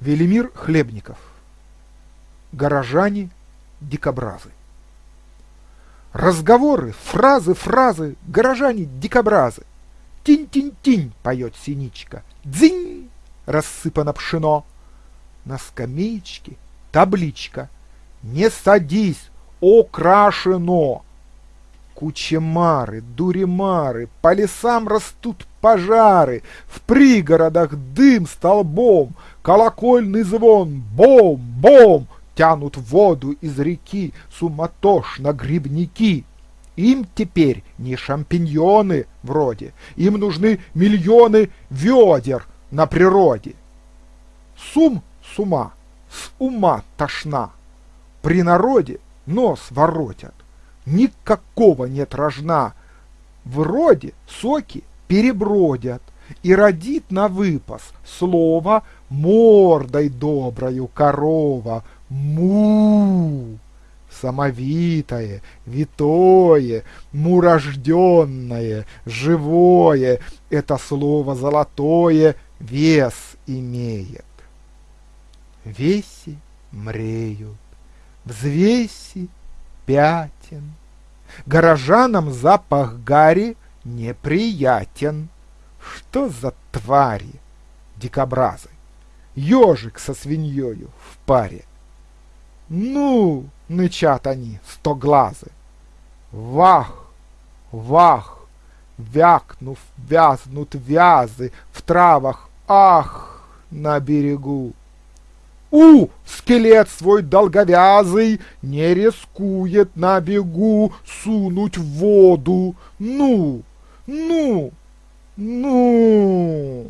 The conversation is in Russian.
Велимир Хлебников. Горожане дикобразы. Разговоры, фразы, фразы, горожане дикобразы. Тинь-тинь-тинь, поет синичка. Дзинь, рассыпано пшено. На скамеечке табличка. Не садись, окрашено. Кучемары, дуримары, по лесам растут пожары, в пригородах дым столбом, колокольный звон, бом-бом, тянут воду из реки суматошно грибники. Им теперь не шампиньоны вроде, им нужны миллионы ведер на природе. Сум с ума, с ума тошна, при народе нос воротят никакого нет рожна. Вроде соки перебродят, и родит на выпас слово мордой доброю корова му. Самовитое, витое, мурожденное, живое, это слово золотое вес имеет. Веси мреют, взвеси пятен, Горожанам запах гари неприятен. Что за твари, дикобразы? Ежик со свиньёю в паре. Ну, нычат они, стоглазы. Вах, вах, вякнув, вязнут вязы в травах, ах, на берегу. У, скелет свой долговязый не рискует на бегу сунуть в воду. Ну, ну, ну.